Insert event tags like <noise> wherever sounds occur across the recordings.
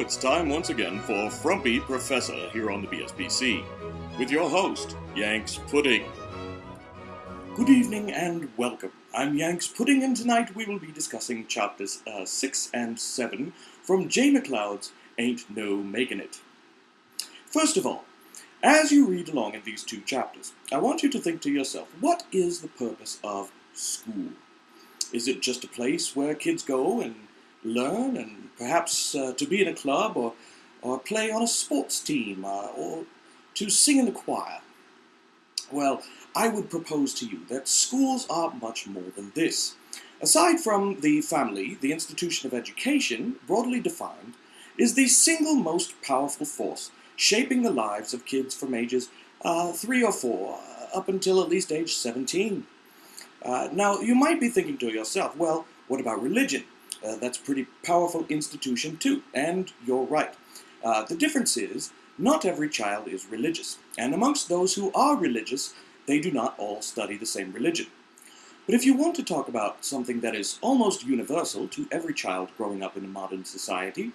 it's time once again for Frumpy Professor here on the BSBC, with your host, Yanks Pudding. Good evening and welcome. I'm Yanks Pudding, and tonight we will be discussing chapters uh, 6 and 7 from Jay MacLeod's Ain't No Making It. First of all, as you read along in these two chapters, I want you to think to yourself, what is the purpose of school? Is it just a place where kids go and learn and perhaps uh, to be in a club or, or play on a sports team uh, or to sing in the choir? Well, I would propose to you that schools are much more than this. Aside from the family, the institution of education, broadly defined, is the single most powerful force shaping the lives of kids from ages uh, 3 or 4 uh, up until at least age 17. Uh, now, you might be thinking to yourself, well, what about religion? Uh, that's a pretty powerful institution too, and you're right. Uh, the difference is, not every child is religious, and amongst those who are religious, they do not all study the same religion. But if you want to talk about something that is almost universal to every child growing up in a modern society,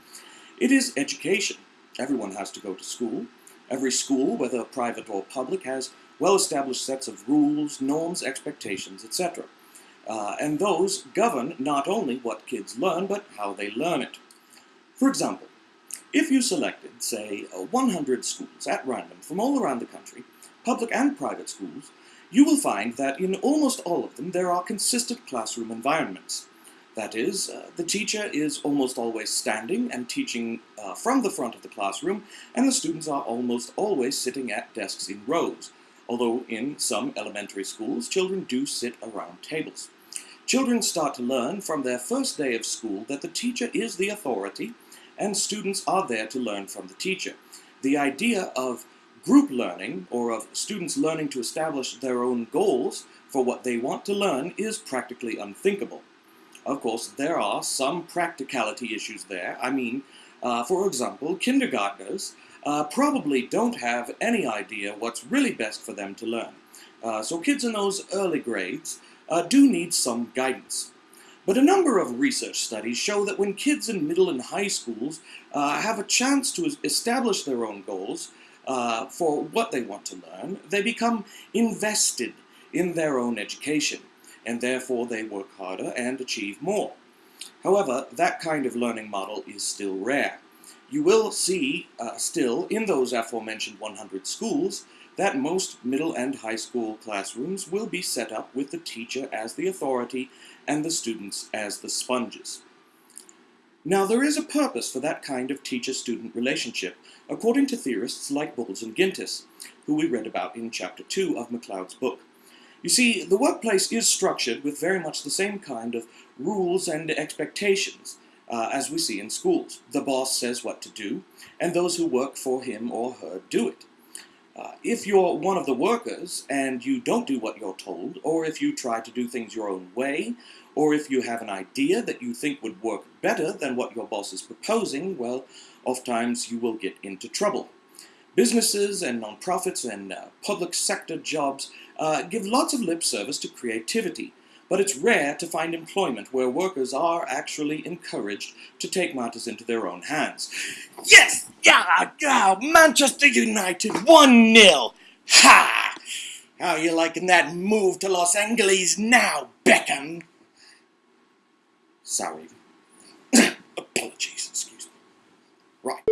it is education. Everyone has to go to school. Every school, whether private or public, has well-established sets of rules, norms, expectations, etc. Uh, and those govern not only what kids learn, but how they learn it. For example, if you selected, say, 100 schools at random from all around the country, public and private schools, you will find that in almost all of them there are consistent classroom environments. That is, uh, the teacher is almost always standing and teaching uh, from the front of the classroom, and the students are almost always sitting at desks in rows, although in some elementary schools, children do sit around tables. Children start to learn from their first day of school that the teacher is the authority, and students are there to learn from the teacher. The idea of group learning, or of students learning to establish their own goals for what they want to learn, is practically unthinkable. Of course, there are some practicality issues there. I mean, uh, for example, kindergartners uh, probably don't have any idea what's really best for them to learn. Uh, so kids in those early grades uh, do need some guidance. But a number of research studies show that when kids in middle and high schools uh, have a chance to establish their own goals uh, for what they want to learn, they become invested in their own education, and therefore they work harder and achieve more. However, that kind of learning model is still rare. You will see uh, still in those aforementioned 100 schools that most middle and high school classrooms will be set up with the teacher as the authority and the students as the sponges. Now, there is a purpose for that kind of teacher-student relationship, according to theorists like Bowles and Gintis, who we read about in Chapter 2 of MacLeod's book. You see, the workplace is structured with very much the same kind of rules and expectations uh, as we see in schools. The boss says what to do, and those who work for him or her do it. Uh, if you're one of the workers and you don't do what you're told, or if you try to do things your own way, or if you have an idea that you think would work better than what your boss is proposing, well, oftentimes you will get into trouble. Businesses and nonprofits and uh, public sector jobs uh, give lots of lip service to creativity, but it's rare to find employment where workers are actually encouraged to take matters into their own hands. Yes! Yeah! yeah Manchester United 1-0! Ha! How you liking that move to Los Angeles now, Beckham? Sorry. <coughs> Apologies, excuse me. Right.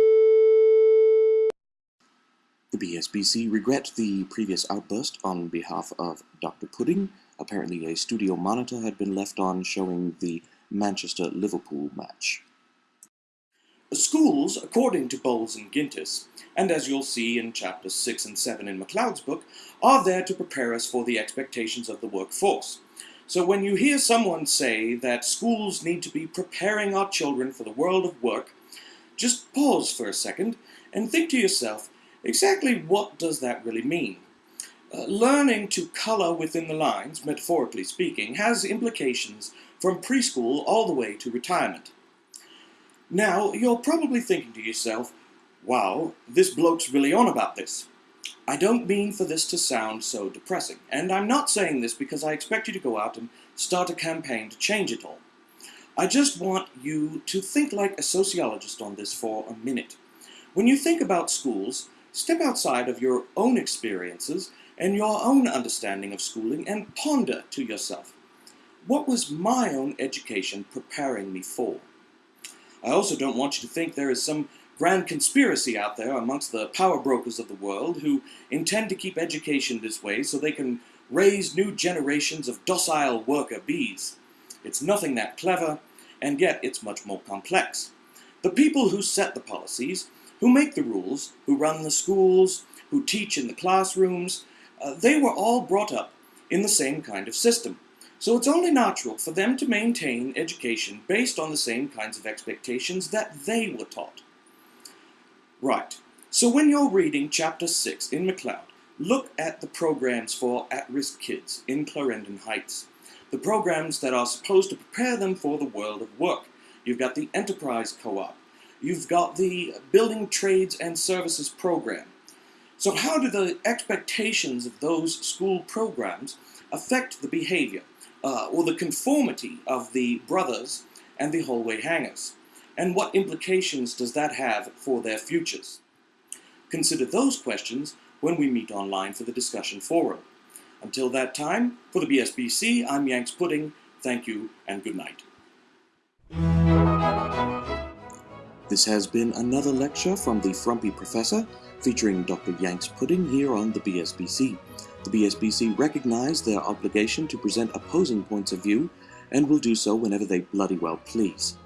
The BSBC regret the previous outburst on behalf of Dr. Pudding, Apparently a studio monitor had been left on showing the Manchester-Liverpool match. Schools, according to Bowles and Gintis, and as you'll see in chapters 6 and 7 in MacLeod's book, are there to prepare us for the expectations of the workforce. So when you hear someone say that schools need to be preparing our children for the world of work, just pause for a second and think to yourself, exactly what does that really mean? Uh, learning to color within the lines, metaphorically speaking, has implications from preschool all the way to retirement. Now, you're probably thinking to yourself, wow, this bloke's really on about this. I don't mean for this to sound so depressing, and I'm not saying this because I expect you to go out and start a campaign to change it all. I just want you to think like a sociologist on this for a minute. When you think about schools, step outside of your own experiences and your own understanding of schooling and ponder to yourself, what was my own education preparing me for? I also don't want you to think there is some grand conspiracy out there amongst the power brokers of the world who intend to keep education this way so they can raise new generations of docile worker bees. It's nothing that clever, and yet it's much more complex. The people who set the policies, who make the rules, who run the schools, who teach in the classrooms, uh, they were all brought up in the same kind of system. So it's only natural for them to maintain education based on the same kinds of expectations that they were taught. Right. So when you're reading Chapter 6 in MacLeod, look at the programs for at-risk kids in Clarendon Heights. The programs that are supposed to prepare them for the world of work. You've got the Enterprise Co-op. You've got the Building Trades and Services program. So how do the expectations of those school programs affect the behavior uh, or the conformity of the brothers and the hallway hangers? and what implications does that have for their futures? Consider those questions when we meet online for the discussion forum. Until that time, for the BSBC, I'm Yanks Pudding. Thank you and good night. This has been another lecture from the Frumpy Professor, featuring Dr. Yanks Pudding here on the BSBC. The BSBC recognize their obligation to present opposing points of view, and will do so whenever they bloody well please.